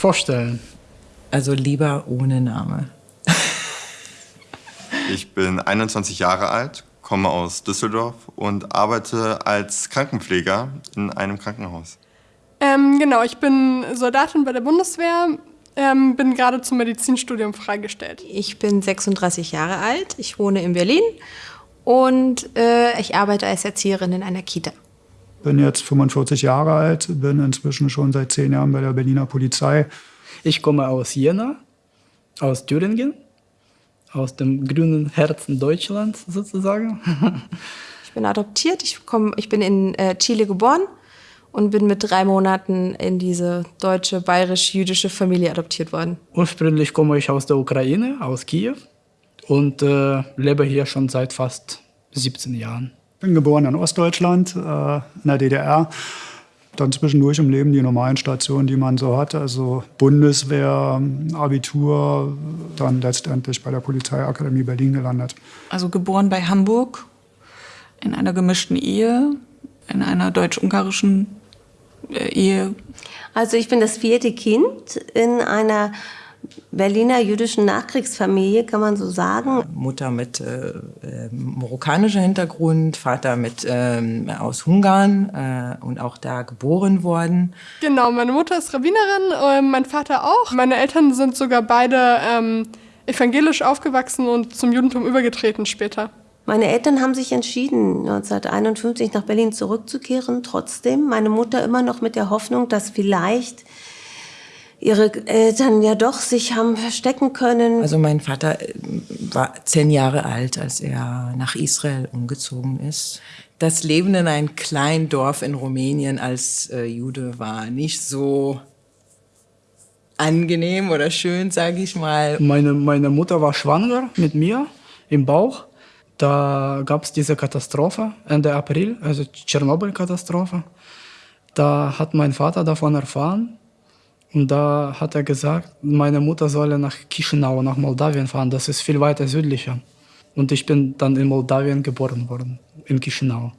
vorstellen. Also lieber ohne Name. ich bin 21 Jahre alt, komme aus Düsseldorf und arbeite als Krankenpfleger in einem Krankenhaus. Ähm, genau, ich bin Soldatin bei der Bundeswehr, ähm, bin gerade zum Medizinstudium freigestellt. Ich bin 36 Jahre alt, ich wohne in Berlin und äh, ich arbeite als Erzieherin in einer Kita. Bin jetzt 45 Jahre alt, bin inzwischen schon seit zehn Jahren bei der Berliner Polizei. Ich komme aus Jena, aus Thüringen, aus dem grünen Herzen Deutschlands sozusagen. ich bin adoptiert, ich, komm, ich bin in äh, Chile geboren und bin mit drei Monaten in diese deutsche, bayerisch-jüdische Familie adoptiert worden. Ursprünglich komme ich aus der Ukraine, aus Kiew und äh, lebe hier schon seit fast 17 Jahren. Ich bin geboren in Ostdeutschland, äh, in der DDR. Dann zwischendurch im Leben die normalen Stationen, die man so hat, also Bundeswehr, Abitur, dann letztendlich bei der Polizeiakademie Berlin gelandet. Also geboren bei Hamburg, in einer gemischten Ehe, in einer deutsch-ungarischen äh, Ehe. Also ich bin das vierte Kind in einer Berliner jüdischen Nachkriegsfamilie, kann man so sagen. Mutter mit äh, äh, marokkanischem Hintergrund, Vater mit ähm, aus Ungarn äh, und auch da geboren worden. Genau, meine Mutter ist Rabbinerin, äh, mein Vater auch. Meine Eltern sind sogar beide ähm, evangelisch aufgewachsen und zum Judentum übergetreten später. Meine Eltern haben sich entschieden, 1951 nach Berlin zurückzukehren. Trotzdem, meine Mutter immer noch mit der Hoffnung, dass vielleicht ihre Eltern ja doch sich haben verstecken können. Also mein Vater äh, war zehn Jahre alt, als er nach Israel umgezogen ist. Das Leben in einem kleinen Dorf in Rumänien als äh, Jude war nicht so angenehm oder schön, sage ich mal. Meine, meine Mutter war schwanger mit mir im Bauch. Da gab es diese Katastrophe Ende April, also Tschernobyl-Katastrophe. Da hat mein Vater davon erfahren und da hat er gesagt, meine Mutter solle nach Chisinau, nach Moldawien fahren. Das ist viel weiter südlicher. Und ich bin dann in Moldawien geboren worden, in Chisinau.